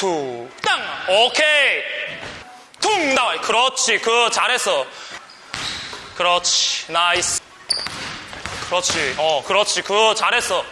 Two, 땅! 오케이! 퉁! 나와. 그렇지. 그, 잘했어. 그렇지. Nice. 그렇지. 어, 그렇지. 그, 잘했어.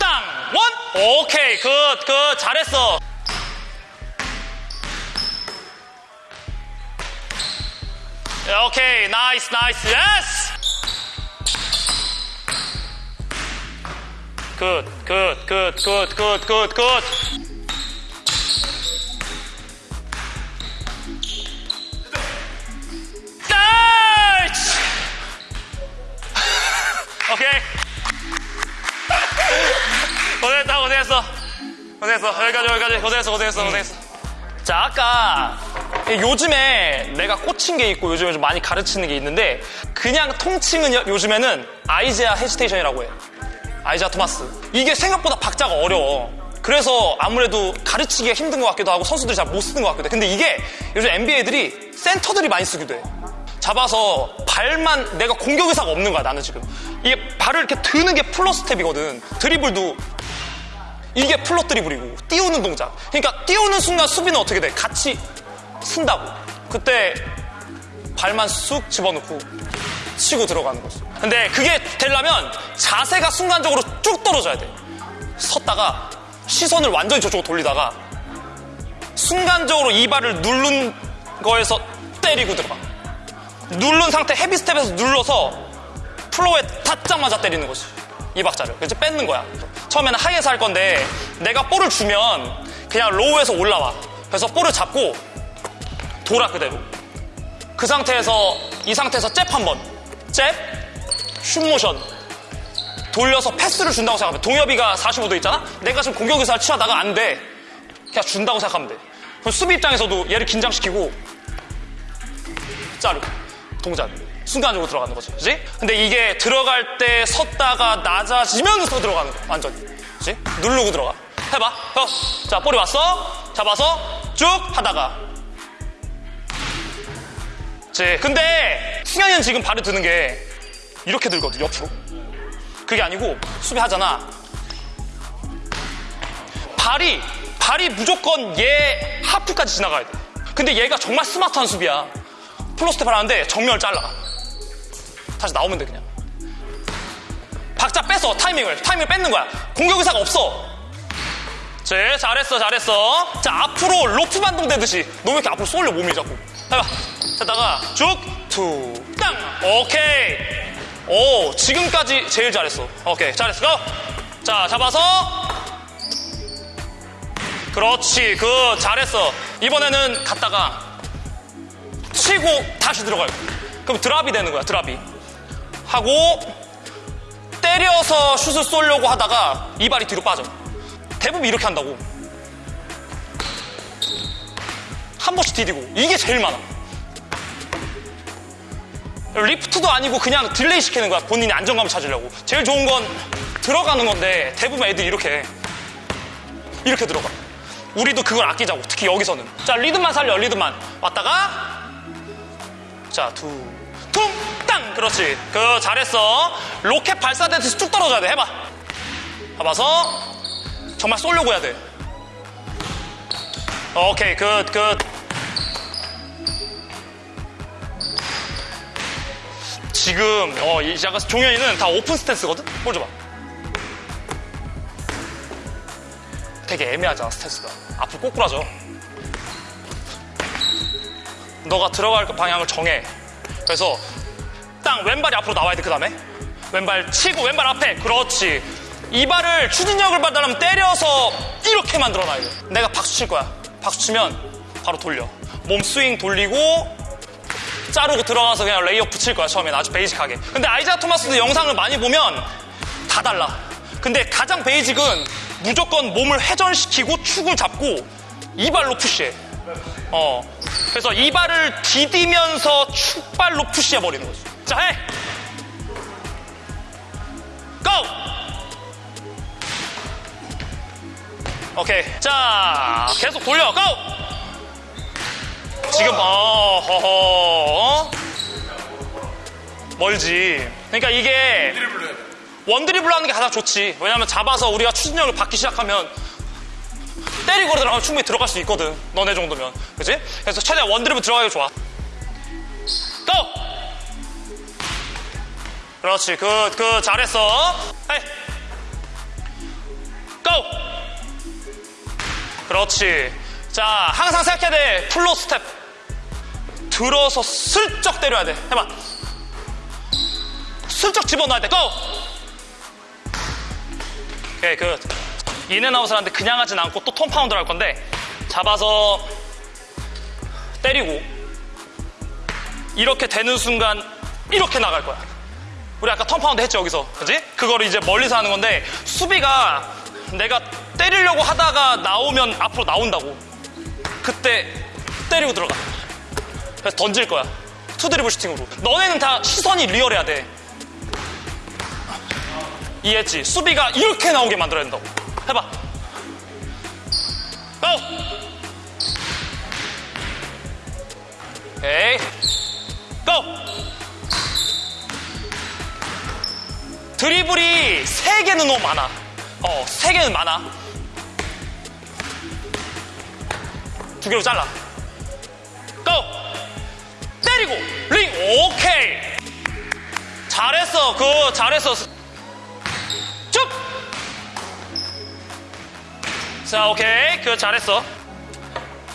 땅! One! 오케이. 그, 그, 잘했어. 오케이. Nice, nice. Yes! Good, good, good, good, good, good, good. 오케이. 고생했다, 고생했어. 고생했어. 여기까지, 여기까지. 고생했어, 고생했어, 고생했어. 자, 아까 요즘에 내가 꽂힌 게 있고 요즘에 좀 많이 가르치는 게 있는데 그냥 통칭은 요- 요즘에는 아이제아 hesitation이라고 해. 아이자 토마스. 이게 생각보다 박자가 어려워. 그래서 아무래도 가르치기가 힘든 것 같기도 하고 선수들이 잘 못 쓰는 것 같기도 해. 근데 이게 요즘 NBA 애들이 센터들이 많이 쓰기도 해. 잡아서 발만 내가 공격 의사가 없는 거야 나는 지금. 이게 발을 이렇게 드는 게 float step이거든. 드리블도 이게 float 드리블이고 띄우는 동작. 그러니까 띄우는 순간 수비는 어떻게 돼? 같이 쓴다고. 그때 발만 쑥 집어넣고 치고 들어가는 거지. 근데 그게 되려면 자세가 순간적으로 쭉 떨어져야 돼. 섰다가 시선을 완전히 저쪽으로 돌리다가 순간적으로 이 발을 누른 거에서 때리고 들어가. 누른 상태 헤비 스텝에서 눌러서 플로어에 닿자마자 때리는 거지. 이 박자를. 그래서 뺏는 거야. 처음에는 하이에서 할 건데 내가 볼을 주면 그냥 로우에서 올라와. 그래서 볼을 잡고 돌아 그대로. 그 상태에서 이 상태에서 잽 한 번. 잽, 슛모션. 돌려서 패스를 준다고 생각하면 동엽이가 45도 있잖아? 내가 지금 공격 의사를 취하다가 안 돼. 그냥 준다고 생각하면 돼. 그럼 수비 입장에서도 얘를 긴장시키고 자르고 동작 순간적으로 들어가는 거지. 그지? 근데 이게 들어갈 때 섰다가 낮아지면서 들어가는 거야. 완전히. 그지? 누르고 들어가. 해봐. 어. 자 볼이 왔어? 잡아서 쭉 하다가. 그지? 근데 승현이는 지금 발을 드는 게 이렇게 들거든 옆으로. 그게 아니고 수비하잖아. 발이 발이 무조건 얘 하프까지 지나가야 돼. 근데 얘가 정말 스마트한 수비야 float step 하는데 정면을 잘라. 다시 나오면 돼 그냥. 박자 뺏어 타이밍을. 타이밍을 뺏는 거야. 공격 의사가 없어. 제 잘했어 잘했어. 자 앞으로 로프 반동 되듯이. 너왜 이렇게 앞으로 쏠려 몸이 자꾸. 해봐. 하다가 쭉투땅. 오케이. 오 지금까지 제일 잘했어. 오케이 잘했어. 고! 자 잡아서. 그렇지 그 잘했어. 이번에는 갔다가 치고 다시 들어가요. 그럼 drop이 되는 거야, drop이. 하고 때려서 슛을 쏘려고 하다가 이 발이 뒤로 빠져. 대부분 이렇게 한다고. 한 번씩 디디고. 이게 제일 많아. lift도 아니고 그냥 delay 시키는 거야. 본인이 안정감을 찾으려고. 제일 좋은 건 들어가는 건데 대부분 애들이 이렇게 해. 이렇게 들어가. 우리도 그걸 아끼자고. 특히 여기서는. 자, 리듬만 살려, 리듬만. 왔다가 자, 두, 퉁, 땅! 그렇지. 그, 잘했어. 로켓 발사되듯이 쭉 떨어져야 돼. 해봐. 봐봐서. 정말 쏘려고 해야 돼. 오케이, good, good. 지금, 어, 이 약간 종현이는 다 open stance거든? 볼 줘봐. 되게 애매하잖아, stance가. 앞으로 꼬꾸라져. 너가 들어갈 방향을 정해. 그래서 땅 왼발이 앞으로 나와야 돼. 그 다음에 왼발 치고 왼발 앞에. 그렇지. 이 발을 추진력을 받으려면 때려서 이렇게 만들어놔야 돼. 내가 박수 칠 거야. 박수 치면 바로 돌려. 몸 스윙 돌리고 자르고 들어가서 그냥 레이업 붙일 거야. 처음엔 아주 basic하게. 근데 아이자 토마스도 영상을 많이 보면 다 달라. 근데 가장 베이직은 무조건 몸을 회전시키고 축을 잡고 이 발로 푸시해. 어. 그래서 이 발을 디디면서 축발로 푸시해 버리는 거지. 자, 해! 고! 오케이. 자, 계속 돌려. 고! 지금, 어, 허허, 어? 멀지. 그러니까 이게 one dribble 하는 게 가장 좋지. 왜냐면 잡아서 우리가 추진력을 받기 시작하면 때리고 들어가면 충분히 들어갈 수 있거든. 너네 정도면. 그지? 그래서 최대한 one drib을 들어가기 좋아. go! 그렇지. good, good. 잘했어. hey. go! 그렇지. 자, 항상 생각해야 돼. flow step. 들어서 슬쩍 때려야 돼. 해봐. 슬쩍 집어넣어야 돼. go! 오케이, good. in and out을 하는데 그냥 하진 않고 또 turn pound를 할 건데 잡아서 때리고 이렇게 되는 순간 이렇게 나갈 거야. 우리 아까 turn pound 했죠, 여기서. 그지? 그거를 이제 멀리서 하는 건데 수비가 내가 때리려고 하다가 나오면 앞으로 나온다고. 그때 때리고 들어가. 그래서 던질 거야. 투드리블 슈팅으로. 너네는 다 시선이 리얼해야 돼. 이해했지? 수비가 이렇게 나오게 만들어야 된다고. 해봐. 고! 오케이. 고! 드리블이 세개는 너무 많아. 어, 세개는 많아. 두 개로 잘라. go! 때리고, 링, 오케이. 잘했어, good, 잘했어. 자, 오케이. good, 잘했어.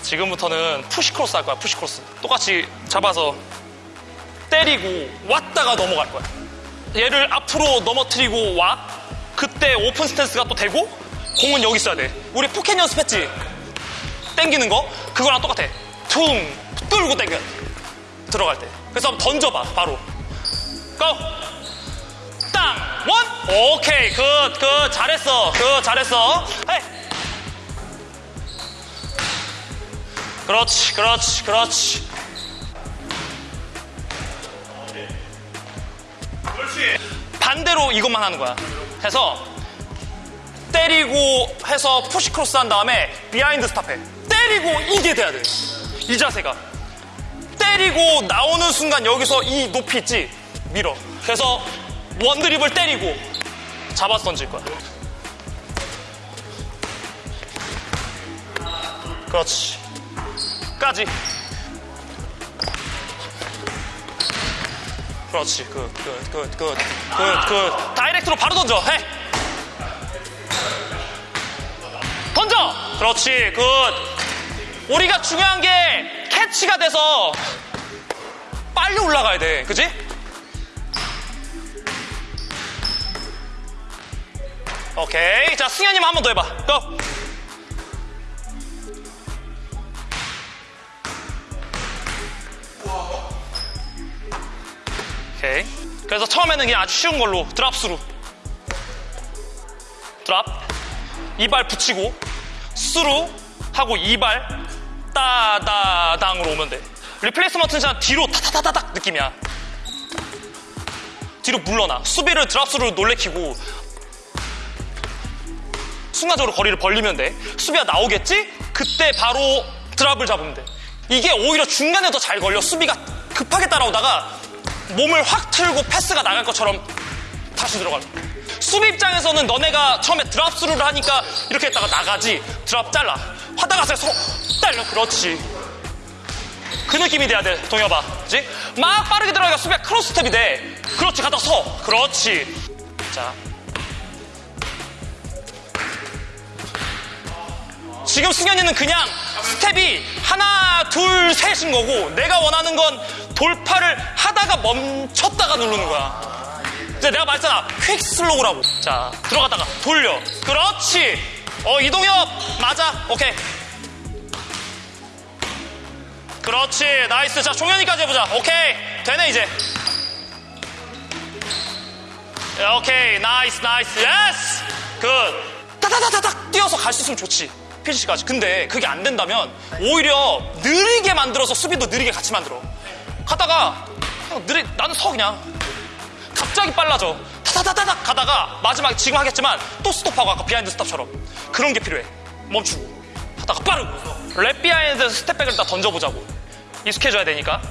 지금부터는 push cross 할 거야, push cross. 똑같이 잡아서 때리고 왔다가 넘어갈 거야. 얘를 앞으로 넘어뜨리고 와. 그때 open stance가 또 되고 공은 여기 있어야 돼. 우리 포켓 연습했지? 땡기는 거? 그거랑 똑같아. 퉁! 뚫고 땡겨. 들어갈 때. 그래서 던져봐, 바로. go! 땅! one! 오케이, good, good. 잘했어. good, 잘했어. hey! 그렇지, 그렇지, 그렇지. 반대로 이것만 하는 거야. 해서 때리고 해서 push cross 한 다음에 behind stop해. 때리고 이게 돼야 돼. 이 자세가. 때리고 나오는 순간 여기서 이 높이 있지? 밀어. 그래서 one drib을 때리고 잡아서 던질 거야. 그렇지. 까지. 그렇지. good, good, good, good, good, good. direct로 바로 던져. 해. 던져. 그렇지. good. 우리가 중요한 게 catch가 돼서 빨리 올라가야 돼. 그지? 오케이. 자, 승현님 한 번 더 해봐. go. 그래서 처음에는 그냥 아주 쉬운 걸로 drop through. drop. 이발 붙이고 스루 하고 이발 따다당으로 오면 돼. replacement는 그냥 뒤로 타타타타닥 느낌이야. 뒤로 물러나. 수비를 드랍스루로 놀래키고 순간적으로 거리를 벌리면 돼. 수비가 나오겠지? 그때 바로 drop을 잡으면 돼. 이게 오히려 중간에 더 잘 걸려. 수비가 급하게 따라오다가 몸을 확 틀고 패스가 나갈 것처럼 다시 들어가요. 수비 입장에서는 너네가 처음에 드랍 스루를 하니까 이렇게 했다가 나가지. drop 잘라. 하다가 서 딸려. 그렇지. 그 느낌이 돼야 돼. 동엽아. 그렇지? 막 빠르게 들어가니까 수비가 cross step이 돼. 그렇지. 가다 서. 그렇지. 자. 지금 승현이는 그냥 스텝이 하나, 둘, 셋인 거고 내가 원하는 건 돌파를 하다가 멈췄다가 누르는 거야. 이제 내가 말했잖아. quick slow라고. 자, 들어갔다가 돌려. 그렇지. 어, 이동엽. 맞아. 오케이. 그렇지. nice. 자, 종현이까지 해보자. 오케이. 되네, 이제. 야, 오케이. nice, nice. yes! good. 타타타타닥 뛰어서 갈 수 있으면 좋지. 피지까지. 근데 그게 안 된다면 오히려 느리게 만들어서 수비도 느리게 같이 만들어. 가다가 그냥 느리 나는 서 그냥 갑자기 빨라져. 타타타타닥 가다가 마지막에 지금 하겠지만 또 스톱하고 아까 behind stop처럼 그런 게 필요해. 멈추고 하다가 빠르고 wrap behind step back을 다 던져보자고 익숙해져야 되니까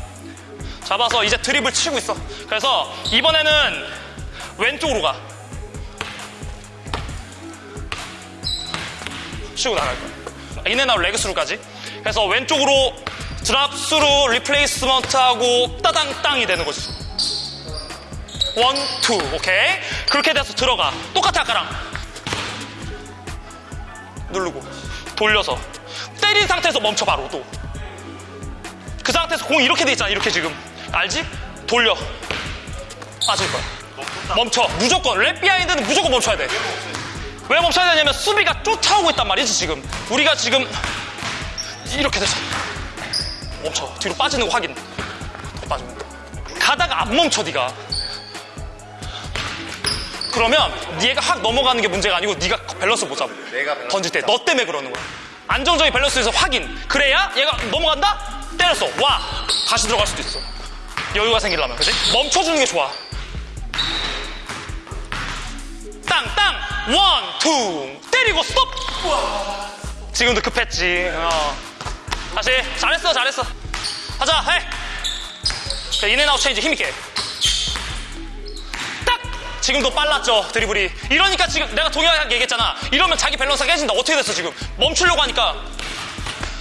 잡아서 이제 drib을 치고 있어. 그래서 이번에는 왼쪽으로 가. 치고 나갈 거야. 인앤아웃 레그스루까지. 그래서 왼쪽으로 drop through replacement하고 따당 땅이 되는 거지. one, two, 오케이. 그렇게 돼서 들어가. 똑같아, 아까랑. 누르고, 돌려서. 때린 상태에서 멈춰, 바로 또. 그 상태에서 공 이렇게 돼 있잖아, 이렇게 지금. 알지? 돌려. 빠질 거야. 멈춰. 무조건. wrap behind는 무조건 멈춰야 돼. 왜 멈춰야 되냐면 수비가 쫓아오고 있단 말이지, 지금. 우리가 지금 이렇게 돼서. 멈춰. 뒤로 빠지는 거 확인. 빠지면. 가다가 안 멈춰, 네가 그러면 얘가 확 넘어가는 게 문제가 아니고 네가 밸런스 못 잡아. 내가 밸런스 던질 때 너 때문에 그러는 거야. 안정적인 밸런스에서 확인. 그래야 얘가 넘어간다? 때렸어. 와. 다시 들어갈 수도 있어. 여유가 생기려면. 그지? 멈춰주는 게 좋아. 땅, 땅. one, two. 때리고 스톱. 지금도 급했지. 어. 다시. 잘했어, 잘했어. 하자, 해. 그 in and out change 힘있게. 딱! 지금도 빨랐죠, 드리블이. 이러니까 지금 내가 동일하게 얘기했잖아. 이러면 자기 밸런스가 깨진다. 어떻게 됐어, 지금? 멈추려고 하니까.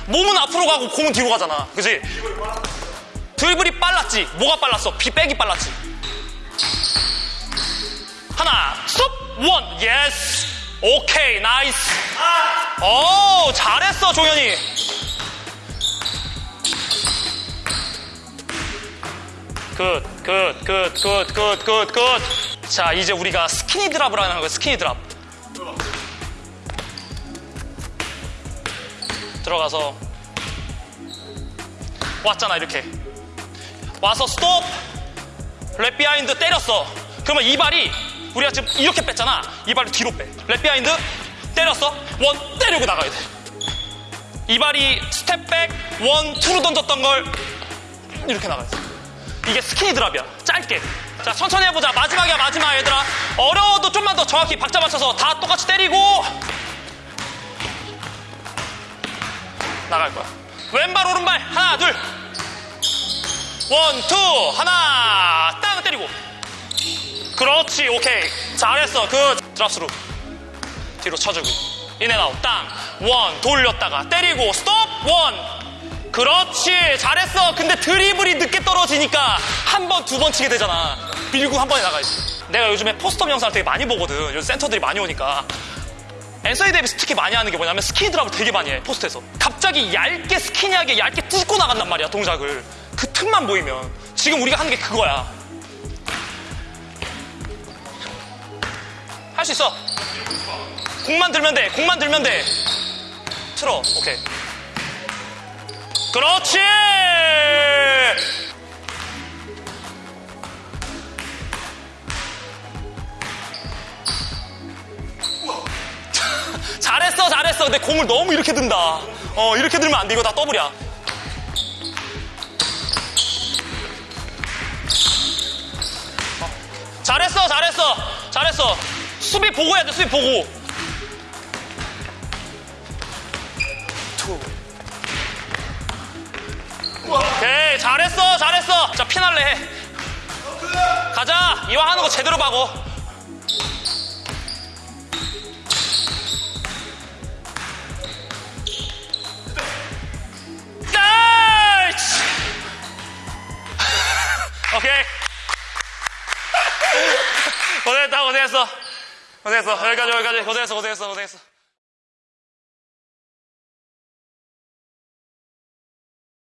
몸은 앞으로 가고 공은 뒤로 가잖아. 그지? 드리블이 빨랐지. 뭐가 빨랐어? 비 백이 빨랐지. 하나, 스톱! one, yes! 오케이, nice! 오, 잘했어, 종현이. good, good, good, good, good, good, good. 자, 이제 우리가 skinny drop을 하는 거야, skinny drop. 들어가서 왔잖아, 이렇게. 와서 스톱! wrap behind 때렸어. 그러면 이 발이 우리가 지금 이렇게 뺐잖아. 이 발을 뒤로 빼. wrap behind 때렸어. one 때리고 나가야 돼. 이 발이 step back one two로 던졌던 걸 이렇게 나가야 돼. 이게 skinny drop이야. 짧게. 자, 천천히 해보자. 마지막이야, 마지막, 얘들아. 어려워도 좀만 더 정확히 박자 맞춰서 다 똑같이 때리고 나갈 거야. 왼발, 오른발. 하나, 둘. one, two. 하나. 땅 때리고. 그렇지, 오케이. 잘했어. 그 drop through. 뒤로 쳐주고. in and out. 땅. one. 돌렸다가 때리고. 스톱. one. 그렇지 잘했어. 근데 드리블이 늦게 떨어지니까 한 번 두 번 치게 되잖아. 밀고 한 번에 나가야지 내가 요즘에 post 영상을 되게 많이 보거든. 요즘 센터들이 많이 오니까. 앤서니 데이비스 특히 많이 하는 게 뭐냐면 skinny drop을 되게 많이 해 post에서. 갑자기 얇게 skinny하게 얇게 찢고 나간단 말이야 동작을. 그 틈만 보이면. 지금 우리가 하는 게 그거야. 할 수 있어. 공만 들면 돼 공만 들면 돼. 틀어 오케이 그렇지! 잘했어, 잘했어. 근데 공을 너무 이렇게 든다. 어, 이렇게 들면 안 돼. 이거 다. 어, 잘했어, 잘했어. 잘했어. 수비 보고 해야 돼, 수비 보고. 오케이 잘했어 잘했어. 자 피날레 해. 가자. 이왕 하는 거 제대로 봐고 오케이. 고생했다 고생했어. 고생했어. 여기까지 여기까지. 고생했어 고생했어 고생했어